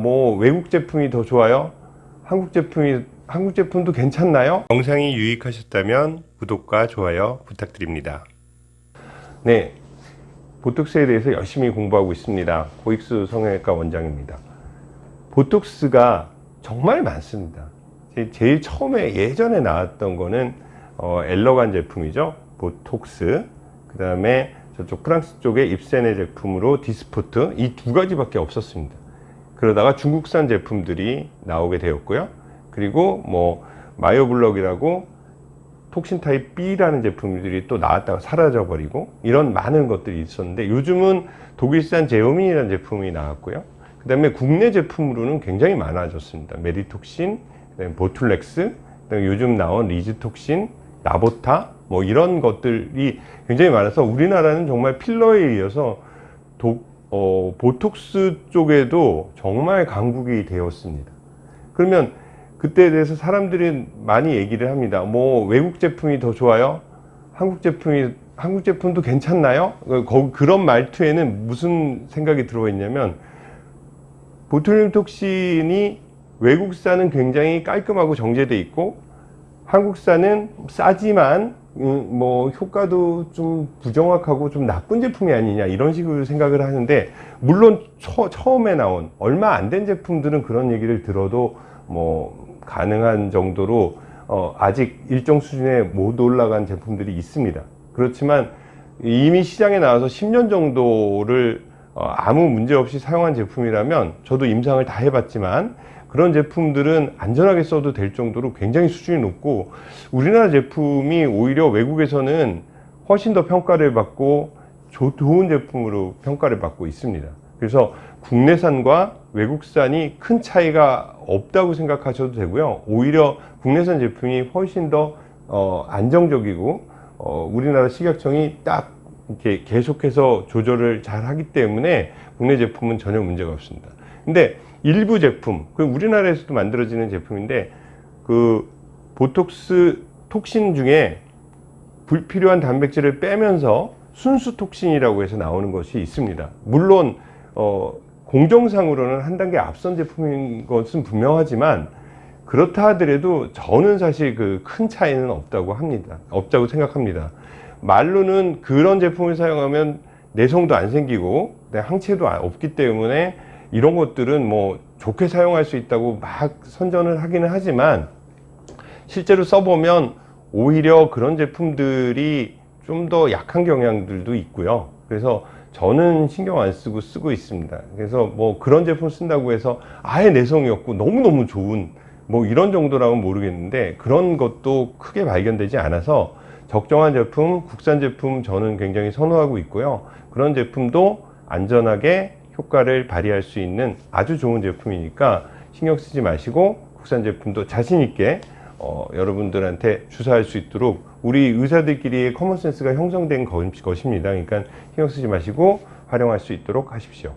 뭐 외국 제품이 더 좋아요? 한국 제품이 한국 제품도 괜찮나요? 영상이 유익하셨다면 구독과 좋아요 부탁드립니다. 네, 보톡스에 대해서 열심히 공부하고 있습니다. 고익수 성형외과 원장입니다. 보톡스가 정말 많습니다. 제- 제일 처음에 예전에 나왔던 거는 어, 엘러간 제품이죠. 보톡스. 그 다음에 저쪽 프랑스 쪽에 입센의 제품으로 디스포트 이 두 가지밖에 없었습니다. 그러다가 중국산 제품들이 나오게 되었고요. 그리고 뭐 마이오블럭이라고 toxin type B라는 제품들이 또 나왔다가 사라져 버리고 이런 많은 것들이 있었는데 요즘은 독일산 제오민이라는 제품이 나왔고요. 그 다음에 국내 제품으로는 굉장히 많아졌습니다. 메디톡신, 보툴렉스, 요즘 나온 리즈톡신, 나보타 뭐 이런 것들이 굉장히 많아서 우리나라는 정말 필러에 이어서 독, 어, 보톡스 쪽에도 정말 강국이 되었습니다. 그러면 그때에 대해서 사람들이 많이 얘기를 합니다. 뭐 외국 제품이 더 좋아요? 한국 제품이 한국 제품도 괜찮나요? 거- 그런 말투에는 무슨 생각이 들어 있냐면 보툴륨 톡신이 외국산은 굉장히 깔끔하고 정제돼 있고 한국산은 싸지만 음, 뭐 효과도 좀 부정확하고 좀 나쁜 제품이 아니냐 이런 식으로 생각을 하는데 물론 처, 처음에 나온 얼마 안 된 제품들은 그런 얘기를 들어도 뭐 가능한 정도로 어, 아직 일정 수준에 못 올라간 제품들이 있습니다. 그렇지만 이미 시장에 나와서 10년 정도를 어, 아무 문제 없이 사용한 제품이라면 저도 임상을 다 해봤지만 그런 제품들은 안전하게 써도 될 정도로 굉장히 수준이 높고 우리나라 제품이 오히려 외국에서는 훨씬 더 평가를 받고 조- 좋은 제품으로 평가를 받고 있습니다. 그래서 국내산과 외국산이 큰 차이가 없다고 생각하셔도 되고요. 오히려 국내산 제품이 훨씬 더 어, 안정적이고 어, 우리나라 식약청이 딱 이렇게 계속해서 조절을 잘 하기 때문에 국내 제품은 전혀 문제가 없습니다. 근데 일부 제품, 그 우리나라에서도 만들어지는 제품인데 그 보톡스 톡신 중에 불필요한 단백질을 빼면서 순수 톡신이라고 해서 나오는 것이 있습니다. 물론 어, 공정상으로는 한 단계 앞선 제품인 것은 분명하지만 그렇다 하더라도 저는 사실 그 큰 차이는 없다고 합니다. 없다고 생각합니다. 말로는 그런 제품을 사용하면 내성도 안 생기고 내 항체도 아- 없기 때문에 이런 것들은 뭐 좋게 사용할 수 있다고 막 선전을 하기는 하지만 실제로 써보면 오히려 그런 제품들이 좀 더 약한 경향들도 있고요. 그래서 저는 신경 안 쓰고 쓰고 있습니다. 그래서 뭐 그런 제품 쓴다고 해서 아예 내성이 없고 너무너무 좋은 뭐 이런 정도라면 모르겠는데 그런 것도 크게 발견되지 않아서 적정한 제품, 국산 제품 저는 굉장히 선호하고 있고요. 그런 제품도 안전하게 효과를 발휘할 수 있는 아주 좋은 제품이니까 신경 쓰지 마시고 국산 제품도 자신 있게 어, 여러분들한테 주사할 수 있도록 우리 의사들끼리의 커먼센스가 형성된 것- 것입니다. 그러니까 신경 쓰지 마시고 활용할 수 있도록 하십시오.